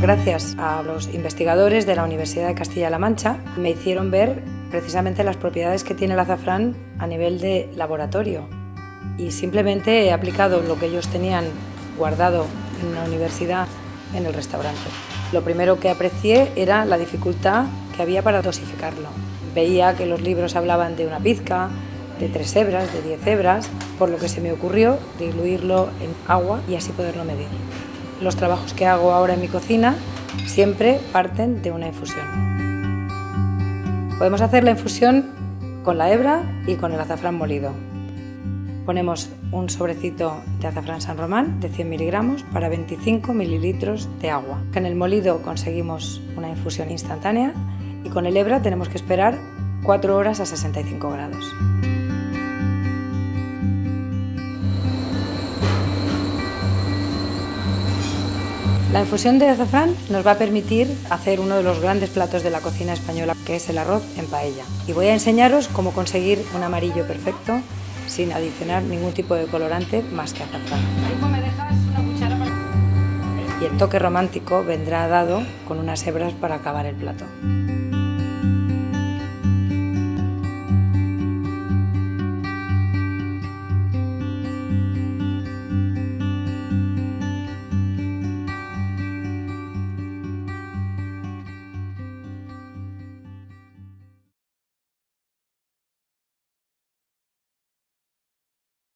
Gracias a los investigadores de la Universidad de Castilla-La Mancha me hicieron ver precisamente las propiedades que tiene el azafrán a nivel de laboratorio y simplemente he aplicado lo que ellos tenían guardado en la universidad en el restaurante. Lo primero que aprecié era la dificultad que había para dosificarlo. Veía que los libros hablaban de una pizca, de tres hebras, de diez hebras, por lo que se me ocurrió diluirlo en agua y así poderlo medir. Los trabajos que hago ahora en mi cocina siempre parten de una infusión. Podemos hacer la infusión con la hebra y con el azafrán molido. Ponemos un sobrecito de azafrán San Román de 100 miligramos para 25 mililitros de agua. En el molido conseguimos una infusión instantánea y con el hebra tenemos que esperar 4 horas a 65 grados. La infusión de azafrán nos va a permitir hacer uno de los grandes platos de la cocina española, que es el arroz en paella. Y voy a enseñaros cómo conseguir un amarillo perfecto sin adicionar ningún tipo de colorante más que azafrán. Y el toque romántico vendrá dado con unas hebras para acabar el plato.